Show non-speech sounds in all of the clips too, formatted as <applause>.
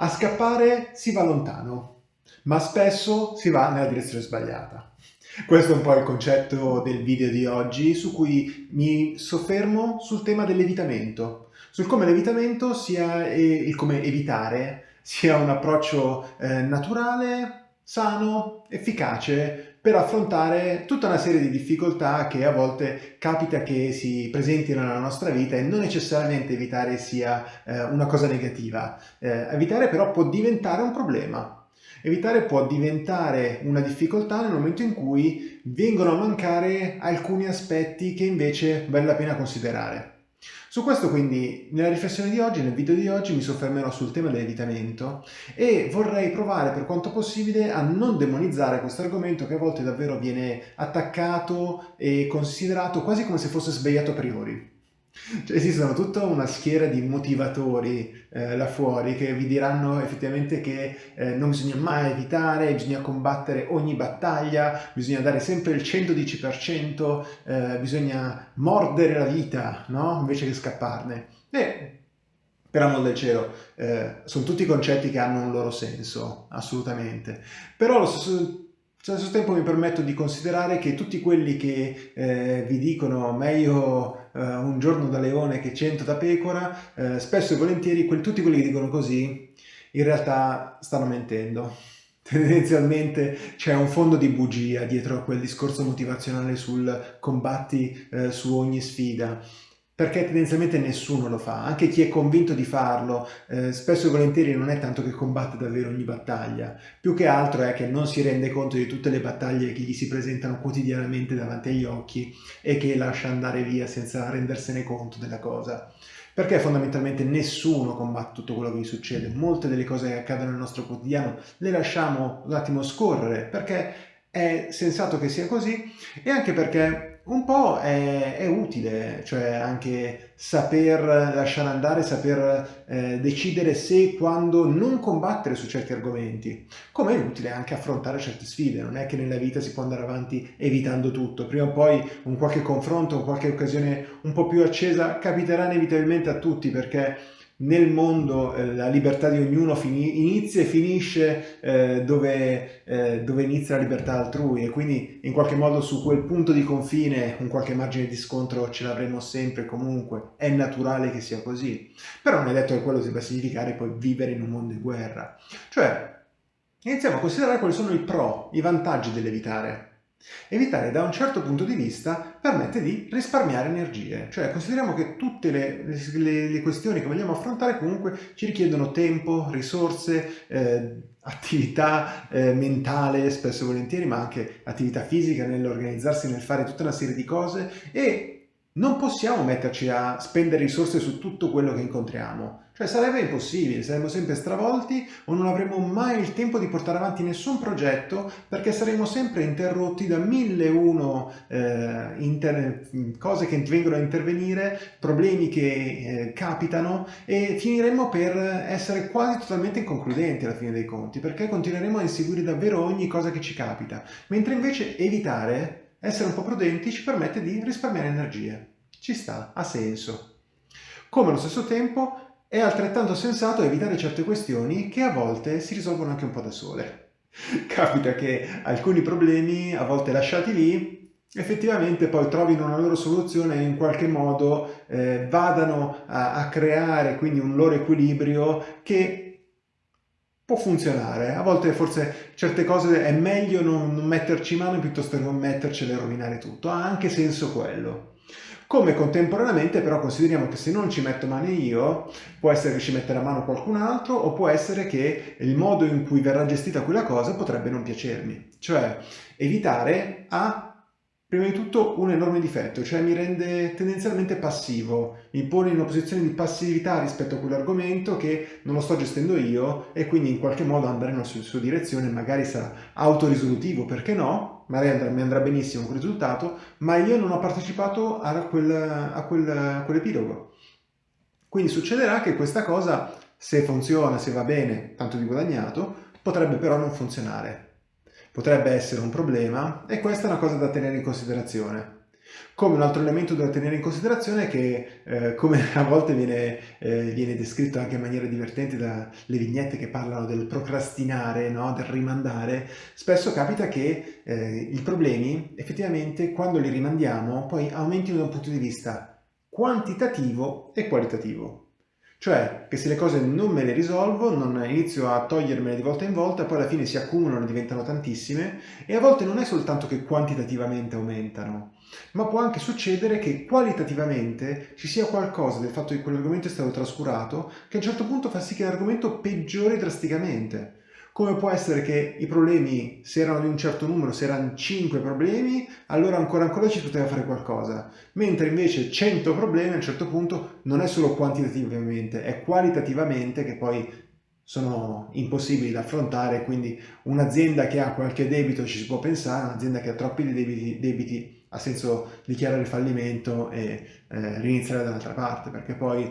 A scappare si va lontano, ma spesso si va nella direzione sbagliata. Questo è un po' il concetto del video di oggi, su cui mi soffermo sul tema dell'evitamento, sul come l'evitamento sia, e il come evitare sia un approccio eh, naturale, sano, efficace per affrontare tutta una serie di difficoltà che a volte capita che si presentino nella nostra vita e non necessariamente evitare sia eh, una cosa negativa. Eh, evitare però può diventare un problema. Evitare può diventare una difficoltà nel momento in cui vengono a mancare alcuni aspetti che invece vale la pena considerare. Su questo quindi nella riflessione di oggi, nel video di oggi, mi soffermerò sul tema dell'evitamento e vorrei provare per quanto possibile a non demonizzare questo argomento che a volte davvero viene attaccato e considerato quasi come se fosse svegliato a priori. Cioè, esistono tutta una schiera di motivatori eh, là fuori che vi diranno effettivamente che eh, non bisogna mai evitare, bisogna combattere ogni battaglia, bisogna dare sempre il 110%, eh, bisogna mordere la vita, no? Invece che scapparne. E per amor del cielo, eh, sono tutti concetti che hanno un loro senso, assolutamente. Però allo stesso allo stesso tempo mi permetto di considerare che tutti quelli che eh, vi dicono meglio eh, un giorno da leone che cento da pecora, eh, spesso e volentieri quel, tutti quelli che dicono così in realtà stanno mentendo. <laughs> Tendenzialmente c'è un fondo di bugia dietro a quel discorso motivazionale sul combatti eh, su ogni sfida perché tendenzialmente nessuno lo fa, anche chi è convinto di farlo, eh, spesso e volentieri non è tanto che combatte davvero ogni battaglia, più che altro è che non si rende conto di tutte le battaglie che gli si presentano quotidianamente davanti agli occhi e che lascia andare via senza rendersene conto della cosa. Perché fondamentalmente nessuno combatte tutto quello che gli succede, molte delle cose che accadono nel nostro quotidiano le lasciamo un attimo scorrere, perché è sensato che sia così e anche perché un po' è, è, utile, cioè anche saper lasciare andare, saper eh, decidere se e quando non combattere su certi argomenti, come è utile anche affrontare certe sfide, non è che nella vita si può andare avanti evitando tutto, prima o poi un qualche confronto, qualche occasione un po' più accesa capiterà inevitabilmente a tutti perché nel mondo eh, la libertà di ognuno inizia e finisce eh, dove, eh, dove, inizia la libertà altrui. E quindi in qualche modo su quel punto di confine un qualche margine di scontro ce l'avremo sempre comunque, è naturale che sia così, però non è detto che quello debba significare poi vivere in un mondo di guerra, cioè iniziamo a considerare quali sono i pro, i vantaggi dell'evitare Evitare da un certo punto di vista permette di risparmiare energie, cioè consideriamo che tutte le, le, le questioni che vogliamo affrontare comunque ci richiedono tempo, risorse, eh, attività eh, mentale spesso e volentieri, ma anche attività fisica nell'organizzarsi, nel fare tutta una serie di cose e non possiamo metterci a spendere risorse su tutto quello che incontriamo. Cioè sarebbe impossibile, saremmo sempre stravolti o non avremmo mai il tempo di portare avanti nessun progetto perché saremmo sempre interrotti da mille e uno eh, cose che vengono a intervenire, problemi che eh, capitano e finiremmo per essere quasi totalmente inconcludenti alla fine dei conti perché continueremo a inseguire davvero ogni cosa che ci capita, mentre invece evitare, essere un po' prudenti ci permette di risparmiare energie. Ci sta, ha senso. Come allo stesso tempo è altrettanto sensato evitare certe questioni che a volte si risolvono anche un po' da sole. <laughs> Capita che alcuni problemi, a volte lasciati lì, effettivamente poi trovino una loro soluzione e in qualche modo eh, vadano a, a creare quindi un loro equilibrio che può funzionare. A volte forse certe cose è meglio non, metterci mano piuttosto che non mettercele e rovinare tutto. Ha anche senso quello. Come contemporaneamente però consideriamo che se non ci metto mano io, può essere che ci metterà mano qualcun altro o può essere che il modo in cui verrà gestita quella cosa potrebbe non piacermi. Cioè evitare a Prima di tutto un enorme difetto, cioè mi rende tendenzialmente passivo, mi pone in una posizione di passività rispetto a quell'argomento che non lo sto gestendo io e quindi in qualche modo andare nella sua direzione, magari sarà autorisolutivo, perché no? Magari mi andrà benissimo quel risultato, ma io non ho partecipato a, quel, a, quel, a quell'epilogo. Quindi succederà che questa cosa, se funziona, se va bene, tanto di guadagnato, potrebbe però non funzionare potrebbe essere un problema e questa è una cosa da tenere in considerazione. Come un altro elemento da tenere in considerazione è che, eh, come <laughs> a volte viene, eh, viene, descritto anche in maniera divertente dalle vignette che parlano del procrastinare, no? del rimandare, spesso capita che eh, i problemi effettivamente quando li rimandiamo poi aumentino da un punto di vista quantitativo e qualitativo. Cioè che se le cose non me le risolvo, non inizio a togliermele di volta in volta, poi alla fine si accumulano, diventano tantissime e a volte non è soltanto che quantitativamente aumentano, ma può anche succedere che qualitativamente ci sia qualcosa del fatto che quell'argomento è stato trascurato che a un certo punto fa sì che l'argomento peggiori drasticamente. Come può essere che i problemi, se erano di un certo numero, se erano 5 problemi, allora ancora ancora ci poteva fare qualcosa. Mentre invece 100 problemi a un certo punto non è solo quantitativamente, è qualitativamente che poi sono impossibili da affrontare, quindi un'azienda che ha qualche debito ci si può pensare, un'azienda che ha troppi debiti, debiti ha senso dichiarare il fallimento e eh, riniziare dall'altra parte, perché poi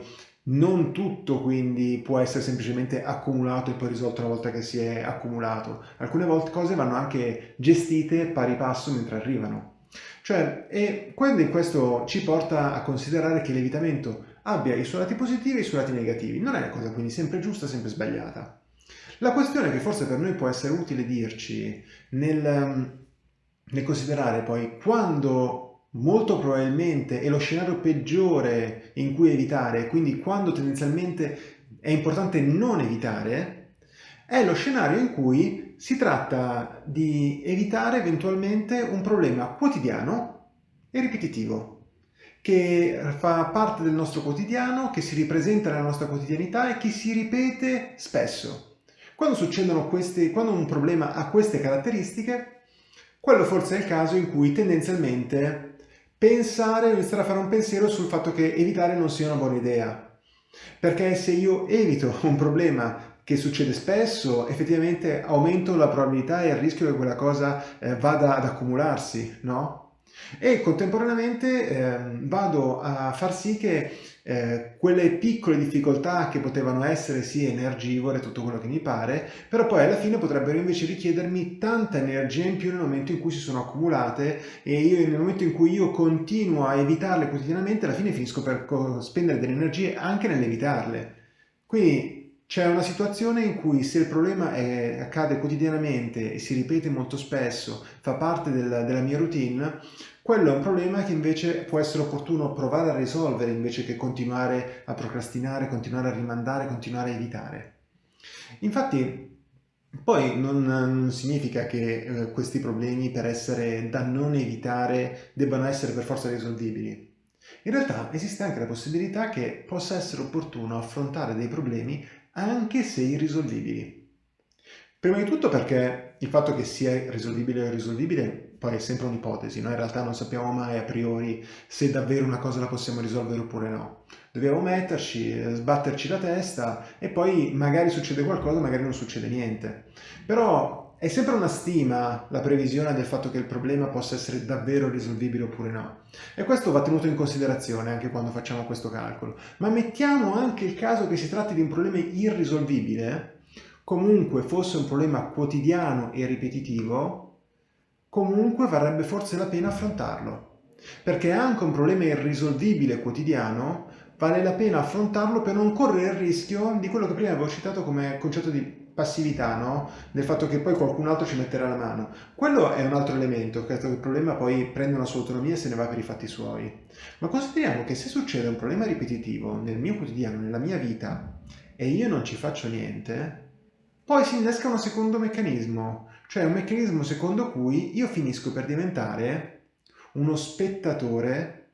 non tutto quindi può essere semplicemente accumulato e poi risolto una volta che si è accumulato. Alcune volte cose vanno anche gestite pari passo mentre arrivano. Cioè, e quindi questo ci porta a considerare che l'evitamento abbia i suoi lati positivi e i suoi lati negativi. Non è una cosa quindi sempre giusta, sempre sbagliata. La questione che forse per noi può essere utile dirci nel, nel considerare poi quando molto probabilmente è lo scenario peggiore in cui evitare, quindi quando tendenzialmente è importante non evitare, è lo scenario in cui si tratta di evitare eventualmente un problema quotidiano e ripetitivo, che fa parte del nostro quotidiano, che si ripresenta nella nostra quotidianità e che si ripete spesso. Quando succedono queste, quando un problema ha queste caratteristiche, quello forse è il caso in cui tendenzialmente pensare, iniziare a fare un pensiero sul fatto che evitare non sia una buona idea. Perché se io evito un problema che succede spesso, effettivamente aumento la probabilità e il rischio che quella cosa eh, vada ad accumularsi, no? e contemporaneamente eh, vado a far sì che eh, quelle piccole difficoltà che potevano essere sì energivore, tutto quello che mi pare, però poi alla fine potrebbero invece richiedermi tanta energia in più nel momento in cui si sono accumulate e io nel momento in cui io continuo a evitarle quotidianamente alla fine finisco per spendere delle energie anche nell'evitarle. Quindi c'è una situazione in cui se il problema è, accade quotidianamente e si ripete molto spesso, fa parte del, della mia routine, quello è un problema che invece può essere opportuno provare a risolvere invece che continuare a procrastinare, continuare a rimandare, continuare a evitare. Infatti poi non, non significa che eh, questi problemi per essere da non evitare debbano essere per forza risolvibili. In realtà esiste anche la possibilità che possa essere opportuno affrontare dei problemi anche se irrisolvibili. Prima di tutto perché il fatto che sia risolvibile o irrisolvibile poi è sempre un'ipotesi, noi in realtà non sappiamo mai a priori se davvero una cosa la possiamo risolvere oppure no. Dobbiamo metterci, sbatterci la testa e poi magari succede qualcosa, magari non succede niente. Però è sempre una stima la previsione del fatto che il problema possa essere davvero risolvibile oppure no. E questo va tenuto in considerazione anche quando facciamo questo calcolo. Ma mettiamo anche il caso che si tratti di un problema irrisolvibile, comunque fosse un problema quotidiano e ripetitivo, comunque varrebbe forse la pena affrontarlo. Perché anche un problema irrisolvibile quotidiano vale la pena affrontarlo per non correre il rischio di quello che prima avevo citato come concetto di passività, no? Del fatto che poi qualcun altro ci metterà la mano. Quello è un altro elemento, che il problema poi prende una sua autonomia e se ne va per i fatti suoi. Ma consideriamo che se succede un problema ripetitivo nel mio quotidiano, nella mia vita, e io non ci faccio niente, poi si innesca un secondo meccanismo, cioè un meccanismo secondo cui io finisco per diventare uno spettatore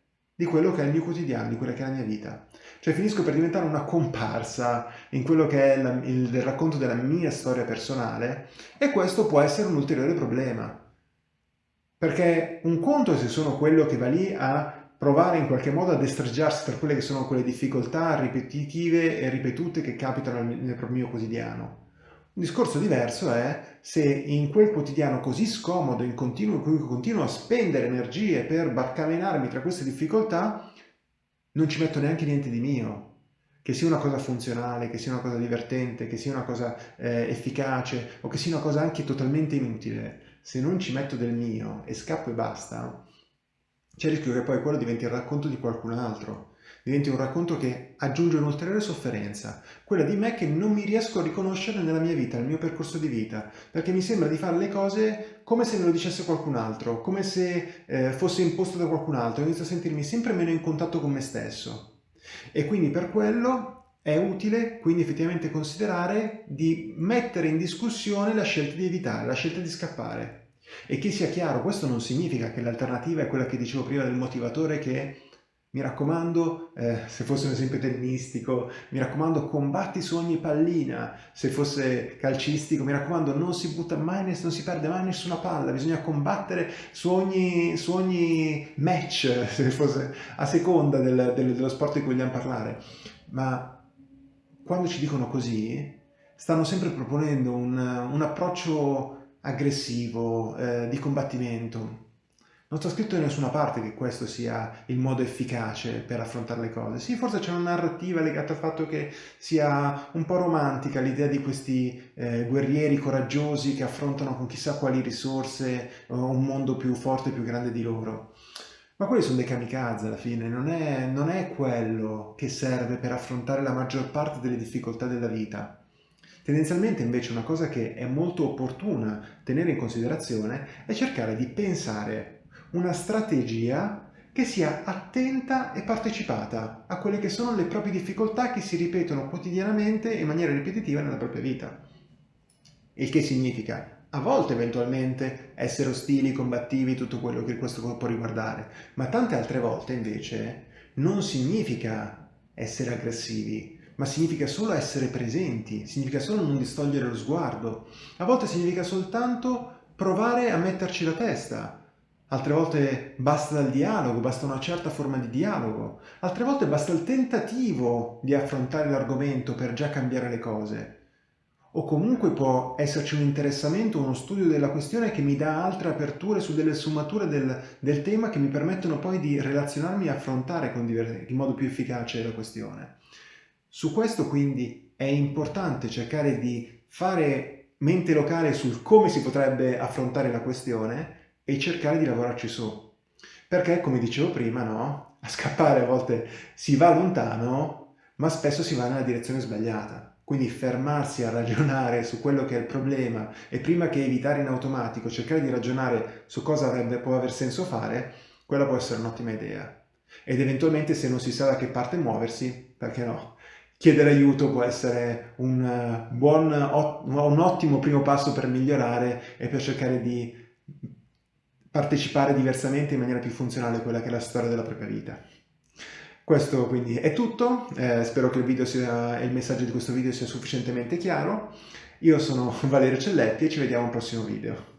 di quello che è il mio quotidiano, di quella che è la mia vita. Cioè finisco per diventare una comparsa in quello che è la, il, il racconto della mia storia personale e questo può essere un ulteriore problema. Perché un conto è se sono quello che va lì a provare in qualche modo a destreggiarsi per quelle che sono quelle difficoltà ripetitive e ripetute che capitano nel, nel mio quotidiano. Un discorso diverso è se in quel quotidiano così scomodo, in, continuo, in cui continuo a spendere energie per barcamenarmi tra queste difficoltà, non ci metto neanche niente di mio. Che sia una cosa funzionale, che sia una cosa divertente, che sia una cosa eh, efficace o che sia una cosa anche totalmente inutile. Se non ci metto del mio e scappo e basta, c'è il rischio che poi quello diventi il racconto di qualcun altro diventi un racconto che aggiunge un'ulteriore sofferenza, quella di me che non mi riesco a riconoscere nella mia vita, nel mio percorso di vita, perché mi sembra di fare le cose come se me lo dicesse qualcun altro, come se eh, fosse imposto da qualcun altro, inizio a sentirmi sempre meno in contatto con me stesso. E quindi per quello è utile quindi effettivamente considerare di mettere in discussione la scelta di evitare, la scelta di scappare. E che sia chiaro, questo non significa che l'alternativa è quella che dicevo prima del motivatore che mi raccomando, eh, se fosse un esempio tennistico, mi raccomando combatti su ogni pallina, se fosse calcistico, mi raccomando non si butta mai, non si perde mai nessuna palla, bisogna combattere su ogni, su ogni match, <laughs> se fosse a seconda del, del, dello sport di cui vogliamo parlare. Ma quando ci dicono così, stanno sempre proponendo un, un approccio aggressivo, eh, di combattimento, non sta scritto da nessuna parte che questo sia il modo efficace per affrontare le cose. Sì, forse c'è una narrativa legata al fatto che sia un po' romantica l'idea di questi eh, guerrieri coraggiosi che affrontano con chissà quali risorse un mondo più forte e più grande di loro. Ma quelli sono dei kamikaze alla fine, non è, non è quello che serve per affrontare la maggior parte delle difficoltà della vita. Tendenzialmente invece una cosa che è molto opportuna tenere in considerazione è cercare di pensare una strategia che sia attenta e partecipata a quelle che sono le proprie difficoltà che si ripetono quotidianamente in maniera ripetitiva nella propria vita. Il che significa a volte eventualmente essere ostili, combattivi, tutto quello che questo può riguardare, ma tante altre volte invece non significa essere aggressivi, ma significa solo essere presenti, significa solo non distogliere lo sguardo. A volte significa soltanto provare a metterci la testa, altre volte basta il dialogo, basta una certa forma di dialogo, altre volte basta il tentativo di affrontare l'argomento per già cambiare le cose. O comunque può esserci un interessamento, uno studio della questione che mi dà altre aperture su delle sfumature del, del tema che mi permettono poi di relazionarmi e affrontare in modo più efficace la questione. Su questo quindi è importante cercare di fare mente locale sul come si potrebbe affrontare la questione e cercare di lavorarci su. Perché, come dicevo prima, no? a scappare a volte si va lontano, ma spesso si va nella direzione sbagliata. Quindi fermarsi a ragionare su quello che è il problema e prima che evitare in automatico cercare di ragionare su cosa avrebbe, può aver senso fare, quella può essere un'ottima idea. Ed eventualmente se non si sa da che parte muoversi, perché no? Chiedere aiuto può essere un, buon, un ottimo primo passo per migliorare e per cercare di partecipare diversamente in maniera più funzionale a quella che è la storia della propria vita. Questo quindi è tutto, eh, spero che il, sia, il messaggio di questo video sia sufficientemente chiaro. Io sono <laughs> Valerio Celletti e ci vediamo al prossimo video.